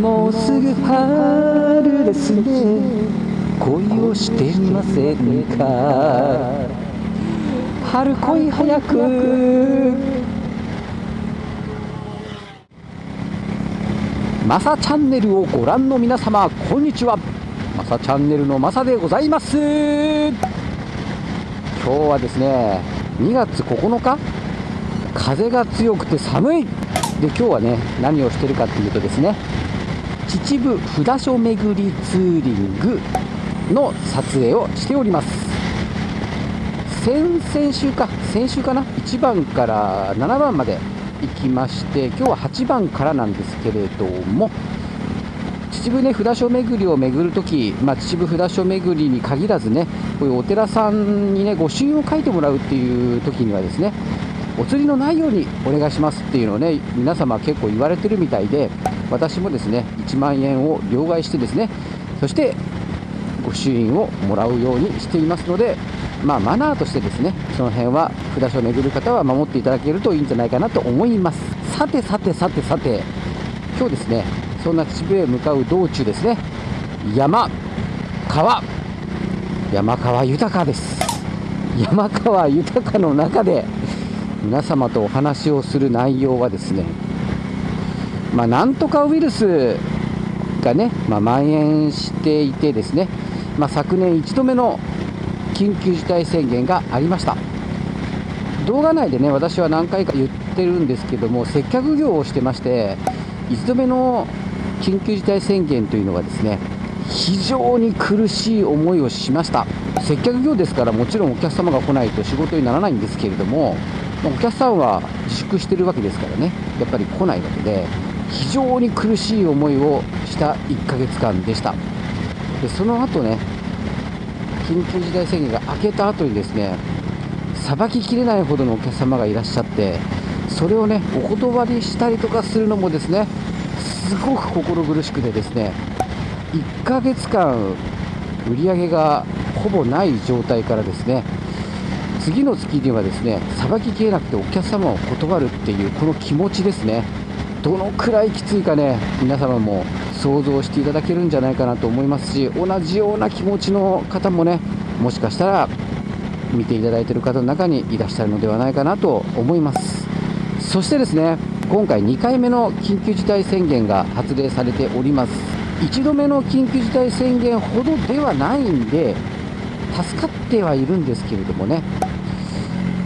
もうすぐ春ですね。恋をしてみませんか？春恋早く。マサチャンネルをご覧の皆様こんにちは。マサチャンネルのマサでございます。今日はですね2月9日。風が強くて寒い。で今日はね何をしてるかっていうとですね秩父札所巡りツーリングの撮影をしております。先々週か先週かな？1番から7番まで行きまして今日は8番からなんですけれども秩父ね札所巡りを巡るとき、まあ、秩父札所巡りに限らずねこういうお寺さんにね御朱印を書いてもらうっていう時にはですねお釣りのないようにお願いしますっていうのをね皆様結構言われてるみたいで私もですね1万円を両替してですねそして御朱印をもらうようにしていますのでまあ、マナーとしてですねその辺は札所を巡る方は守っていただけるといいんじゃないかなと思います。さてさてさてさて今日ですねそんな秩父へ向かう道中ですね山川山川豊です。山川豊の中で皆様とお話をする内容はですねまあ、なんとかウイルスがね、まあ、蔓延していてですね、まあ、昨年1度目の緊急事態宣言がありました。動画内でね私は何回か言ってるんですけども接客業をしてまして1度目の緊急事態宣言というのはですね非常に苦しい思いをしました。接客業ですからもちろんお客様が来ないと仕事にならないんですけれどもお客さんは自粛してるわけですからね。やっぱり来ないわけで非常に苦しい思いをした1ヶ月間でした。でその後ね緊急事態宣言が明けた後にですねさばききれないほどのお客様がいらっしゃってそれをねお断りしたりとかするのもですねすごく心苦しくてですね1ヶ月間売り上げがほぼない状態からですね次の月にはですねさばききれなくてお客様を断るっていうこの気持ちですね。どのくらいきついかね皆様も想像していただけるんじゃないかなと思いますし同じような気持ちの方もねもしかしたら見ていただいている方の中にいらっしゃるのではないかなと思います。そしてですね今回2回目の緊急事態宣言が発令されております。1度目の緊急事態宣言ほどではないんで助かってはいるんですけれどもね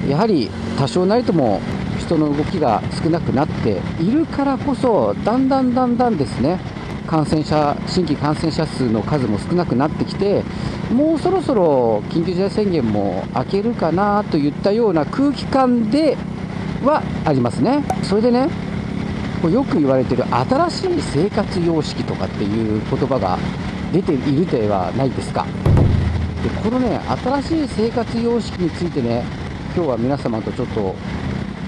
やはり多少なりとも人の動きが少なくなっているからこそだんだんだんだんですね感染者新規感染者数の数も少なくなってきてもうそろそろ緊急事態宣言も明けるかなといったような空気感ではありますね。それでねよく言われてる新しい生活様式とかっていう言葉が出ているではないですか。でこのね新しい生活様式についてね今日は皆様とちょっと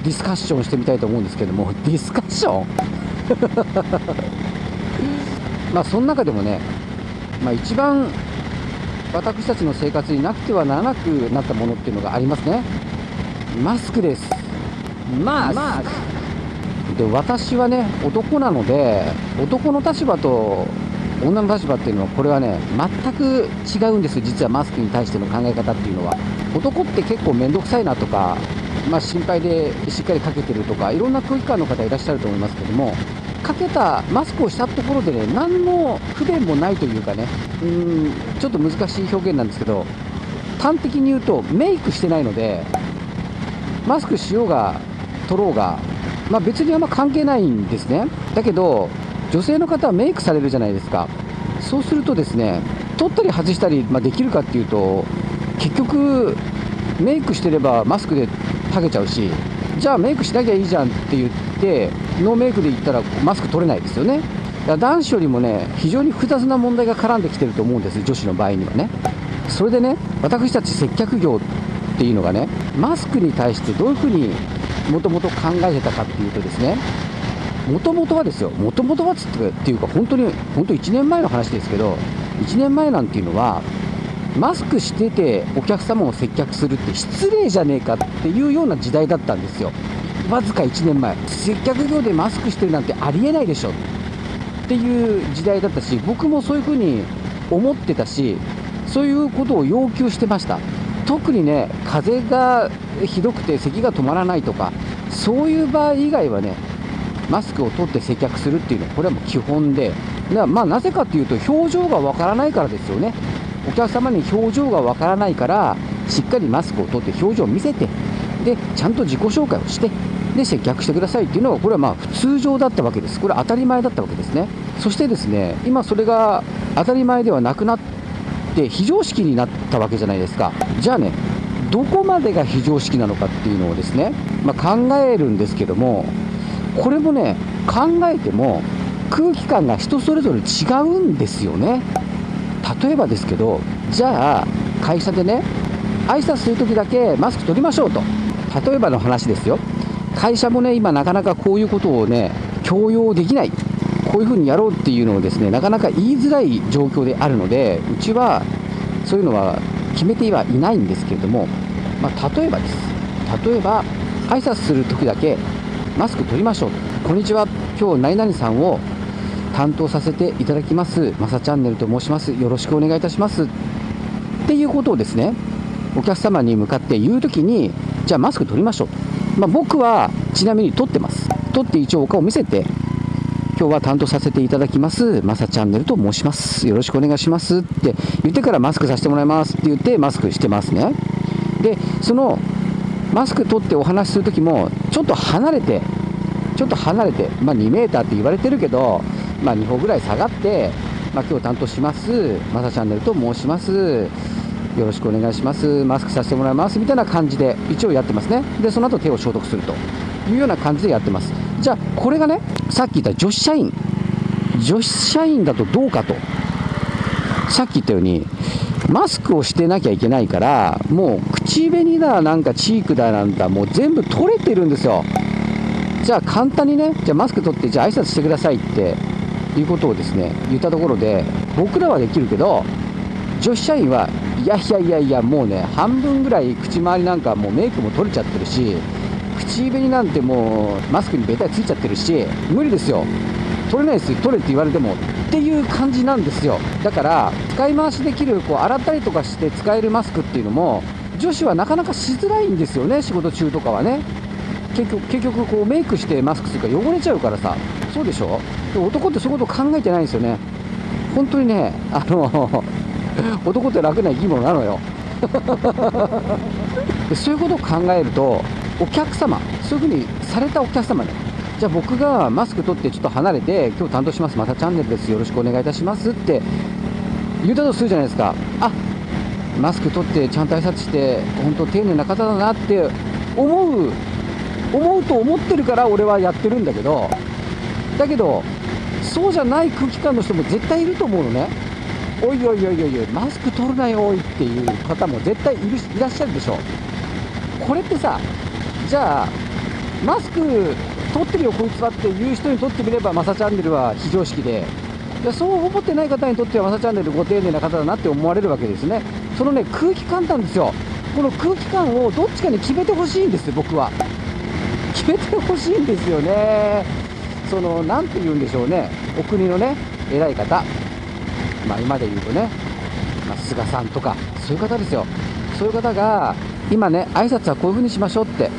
ディスカッションしてみたいと思うんですけども ディスカッション？まあその中でもね、まあ、一番私たちの生活になくてはならなくなったものっていうのがありますね。マスクです。マスク。で私はね男なので男の立場と女の立場っていうのはこれはね全く違うんです実はマスクに対しての考え方っていうのは。男って結構面倒くさいなとかまあ、心配でしっかりかけてるとかいろんな空気感の方いらっしゃると思いますけどもかけたマスクをしたところでね何の不便もないというかねうんちょっと難しい表現なんですけど端的に言うとメイクしてないのでマスクしようが取ろうが、まあ、別にあんま関係ないんですね。だけど女性の方はメイクされるじゃないですか。そうするとですね取ったり外したり、まあ、できるかっていうと結局メイクしてればマスクで剥げちゃうしじゃあメイクしなきゃいいじゃんって言ってノーメイクで言ったらマスク取れないですよね。男子よりもね非常に複雑な問題が絡んできてると思うんです女子の場合にはね。それでね私たち接客業っていうのがねマスクに対してどういうふうにもともと考えてたかっていうとですねもともとはですよもともとはつっていうか本当に本当1年前の話ですけど1年前なんていうのはマスクしててお客様を接客するって失礼じゃねえかっていうような時代だったんですよ。わずか1年前。接客業でマスクしてるなんてありえないでしょ。っていう時代だったし僕もそういうふうに思ってたしそういうことを要求してました。特にね風がひどくて咳が止まらないとかそういう場合以外はねマスクを取って接客するっていうのはこれはもう基本でなまあなぜかというと表情がわからないからですよね。お客様に表情がわからないからしっかりマスクを取って表情を見せてでちゃんと自己紹介をしてで接客してくださいっていうのがこれはまあ普通常だったわけです。これは当たり前だったわけですね。そしてですね今それが当たり前ではなくなって非常識になったわけじゃないですか。じゃあねどこまでが非常識なのかっていうのをですね、まあ、考えるんですけどもこれもね考えても空気感が人それぞれ違うんですよね。例えばですけどじゃあ会社でね挨拶するときだけマスク取りましょうと。例えばの話ですよ。会社もね今なかなかこういうことをね強要できない。こういうふうにやろうっていうのをですねなかなか言いづらい状況であるのでうちはそういうのは決めてはいないんですけれども、まあ、例えばです。例えば挨拶するときだけマスク取りましょう。こんにちは。今日何々さんを担当させていただきます。まさチャンネルと申します。よろしくお願いいたします。っていうことをですねお客様に向かって言うときにじゃあマスク取りましょう、まあ、僕はちなみに取ってます。取って一応お顔を見せて今日は担当させていただきます。まさチャンネルと申します。よろしくお願いします。って言ってからマスクさせてもらいます。って言ってマスクしてますね。でそのマスク取ってお話しするときもちょっと離れてちょっと離れて、まあ、2メーターって言われてるけど、まあ、2歩ぐらい下がって、まあ、今日担当します。まさチャンネルと申します。よろしくお願いします。マスクさせてもらいます。みたいな感じで一応やってますね。でその後手を消毒すると。いうような感じでやってます。じゃあこれがねさっき言った女子社員。女子社員だとどうかと。さっき言ったようにマスクをしてなきゃいけないからもう口紅だなんかチークだなんだもう全部取れてるんですよ。じゃあ簡単にねじゃあマスク取ってじゃあ挨拶してくださいっていうことをですね言ったところで僕らはできるけど女子社員はいやいやいやいやもうね半分ぐらい口周りなんかもうメイクも取れちゃってるし口紅なんてもうマスクにベタついちゃってるし無理ですよ。取れないですよ。取れって言われてもっていう感じなんですよ。だから使い回しできるこう洗ったりとかして使えるマスクっていうのも女子はなかなかしづらいんですよね仕事中とかはね。結局結局こうメイクしてマスクするから汚れちゃうからさ。そうでしょ？で男ってそういうこと考えてないんですよね。本当にねあの 男って楽な生き物なのよ。そういうことを考えるとお客様そういうふうにされたお客様ねじゃあ僕がマスク取ってちょっと離れて今日担当します。またチャンネルです。よろしくお願いいたしますって言ったとするじゃないですか。あマスク取ってちゃんと挨拶して本当丁寧な方だなって思う思うと思ってるから俺はやってるんだけど。だけどそうじゃない空気感の人も絶対いると思うのね。おいおいおいおいおいマスク取るなよおいっていう方も絶対いるいらっしゃるでしょ。これってさじゃあマスク取ってるよこいつはっていう人にとってみればマサチャンネルは非常識で。いやそう思ってない方にとってはマサチャンネルご丁寧な方だなって思われるわけですね。そのね空気感なんですよ。この空気感をどっちかに決めてほしいんです僕は。決めてほしいんですよね。その何て言うんでしょうね。お国のね偉い方。まあ今で言うとね、まあ、菅さんとかそういう方ですよ。そういう方が今ね挨拶はこういう風にしましょうって。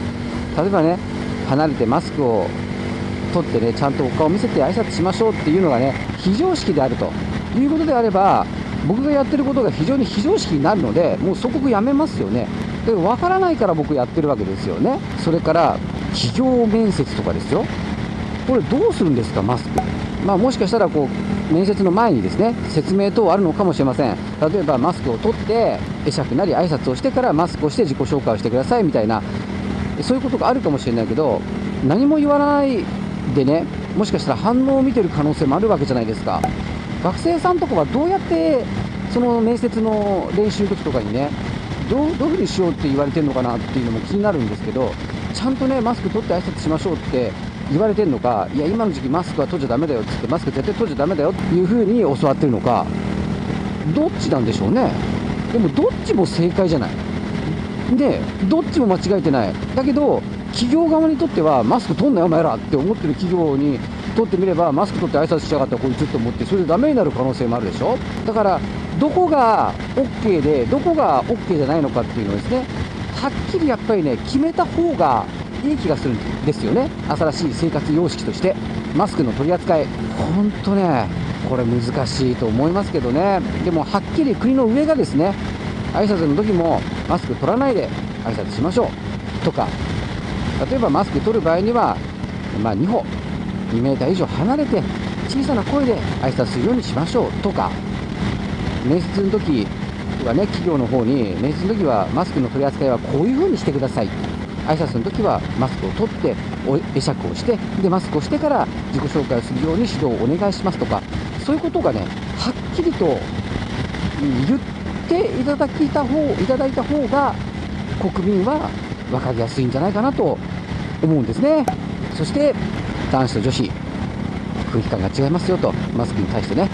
例えばね離れてマスクを取ってねちゃんとお顔を見せて挨拶しましょうっていうのがね非常識であるということであれば僕がやってることが非常に非常識になるのでもう即刻やめますよね。で分からないから僕やってるわけですよね。それから企業面接とかですよ。これどうするんですかマスク。まあ、もしかしたらこう面接の前にですね説明等あるのかもしれません。例えばマスクを取って会釈なり挨拶をしてからマスクをして自己紹介をしてくださいみたいなそういうことがあるかもしれないけど何も言わないでねもしかしたら反応を見てる可能性もあるわけじゃないですか。学生さんとかはどうやってその面接の練習の時とかにねどうどういうふうにしようって言われてるのかなっていうのも気になるんですけどちゃんとねマスク取って挨拶しましょうって言われてるのかいや今の時期マスクは取っちゃだめだよって言ってマスク絶対取っちゃだめだよっていうふうに教わってるのかどっちなんでしょうね。でもどっちも正解じゃない。でどっちも間違えてない。だけど企業側にとってはマスク取んなよお前らって思ってる企業にとってみればマスク取って挨拶しやがったらこいつと思ってそれでダメになる可能性もあるでしょ？だからどこが OK でどこが OK じゃないのかっていうのをですね。はっきりやっぱりね決めた方がいい気がするんですよね。新しい生活様式として。マスクの取り扱い。本当ねこれ難しいと思いますけどね。でもはっきり国の上がですね挨拶の時もマスク取らないで挨拶しましょう。とか例えばマスク取る場合には、まあ、2歩2メーター以上離れて小さな声で挨拶するようにしましょう。とか面接の時はね企業の方に面接の時はマスクの取り扱いはこういう風にしてください。挨拶の時はマスクを取って会釈をしてでマスクをしてから自己紹介をするように指導をお願いしますとかそういうことがねはっきりと言ってていただきた方いただいた方が国民は分かりやすいんじゃないかなと思うんですね。そして男子と女子空気感が違いますよとマスクに対してね、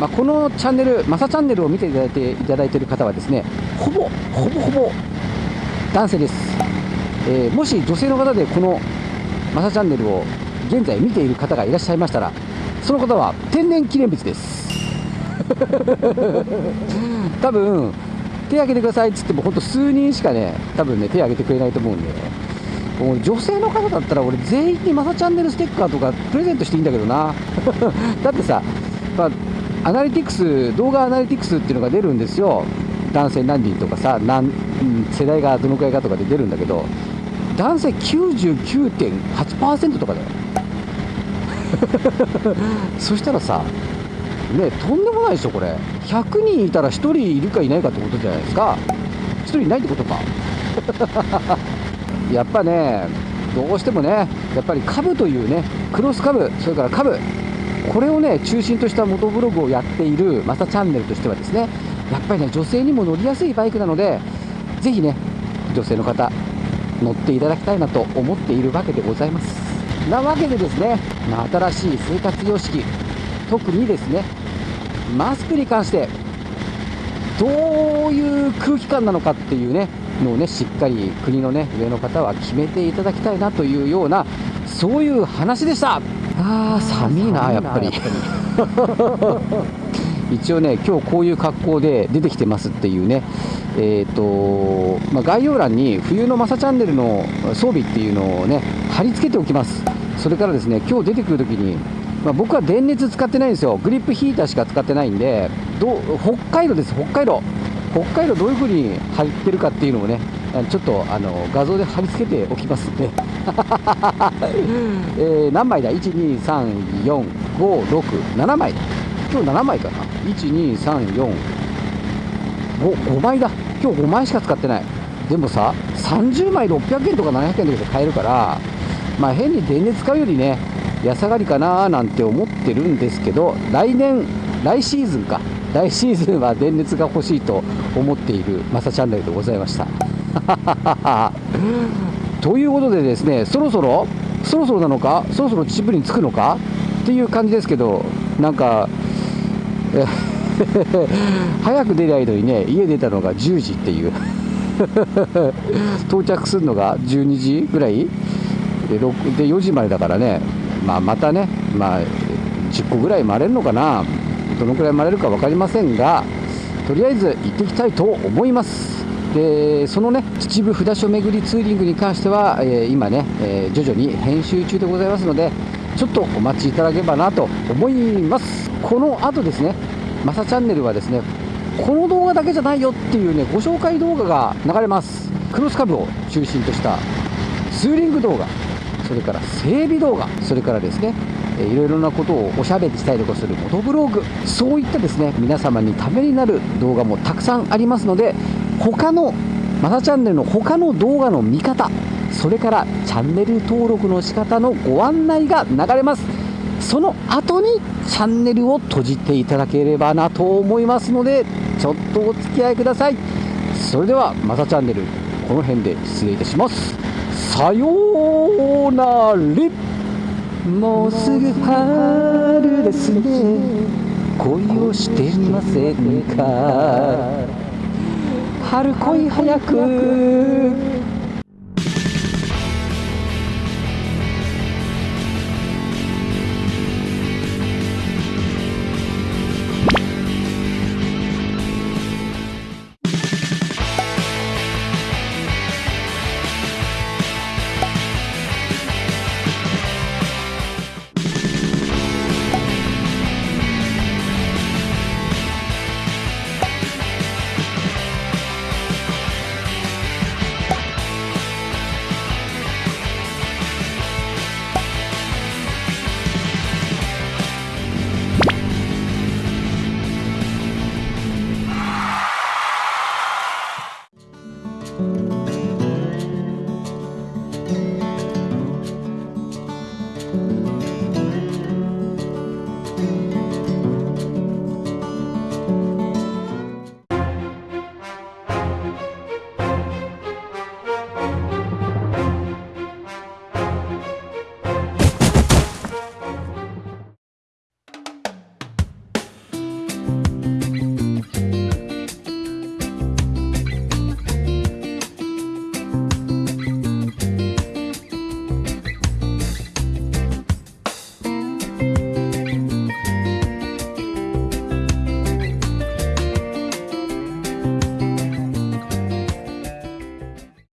まあ、このチャンネルマサチャンネルを見ていただいていただいている方はですねほぼほぼほぼ男性です、えー、もし女性の方でこのマサチャンネルを現在見ている方がいらっしゃいましたらその方は天然記念物です。多分手挙げてくださいっつっても本当数人しかね多分ね手挙げてくれないと思うんで。女性の方だったら俺全員にマサチャンネルステッカーとかプレゼントしていいんだけどな。だってさ、まあ、アナリティクス動画アナリティクスっていうのが出るんですよ。男性何人とかさ何世代がどのくらいかとかで出るんだけど。男性99.8%とかだよ。そしたらさねとんでもないでしょこれ。100人いたら1人いるかいないかってことじゃないですか。1人いないってことか。やっぱねどうしてもねやっぱり株というねクロス株それから株。これをね中心とした元ブログをやっているマサチャンネルとしてはですねやっぱりね女性にも乗りやすいバイクなのでぜひね女性の方乗っていただきたいなと思っているわけでございます。なわけでですね、ま、新しい生活様式特にですねマスクに関してどういう空気感なのかっていうねのをねしっかり国のね上の方は決めていただきたいなというようなそういう話でした。あー寒いなやっぱり。一応ね今日こういう格好で出てきてますっていうねえーとまあ、概要欄に冬のマサチャンネルの装備っていうのをね貼り付けておきます。それからですね今日出てくるときにまあ、僕は電熱使ってないんですよ、グリップヒーターしか使ってないんで、ど北海道です、北海道、北海道どういう風に入ってるかっていうのをね、ちょっとあの画像で貼り付けておきますんで、えー、何枚だ、1、2、3、4、5、6、7枚、今日7枚かな、1、2、3、4、5, 5枚だ、今日5枚しか使ってない、でもさ、30枚600円とか700円とかで買えるから、まあ、変に電熱使うよりね、安上がりかななんて思ってるんですけど来年来シーズンか。来シーズンは電熱が欲しいと思っているマサチャンネルでございました。ということでですねそろそろそろそろなのかそろそろ秩父に着くのか？っていう感じですけどなんか 早く出りゃいのにね家出たのが10時っていう。到着するのが12時ぐらい？でで4時までだからね。まあ、またね、まあ、10個ぐらい回れるのかな、どのくらい回れるか分かりませんが、とりあえず行ってきたいと思います。でそのね秩父札所巡りツーリングに関しては、えー、今ね、えー、徐々に編集中でございますのでちょっとお待ちいただければなと思います。この後ですねマサチャンネルはですねこの動画だけじゃないよっていうねご紹介動画が流れます。クロスカブを中心としたツーリング動画。それから整備動画それからですねいろいろなことをおしゃべりしたりとかするモトブログそういったですね皆様にためになる動画もたくさんありますので他のマサチャンネルの他の動画の見方それからチャンネル登録の仕方のご案内が流れます。その後にチャンネルを閉じていただければなと思いますのでちょっとお付き合いください。それではマサチャンネルこの辺で失礼いたします。さようなら。もうすぐ春ですね。恋をしてませんか。春恋早く。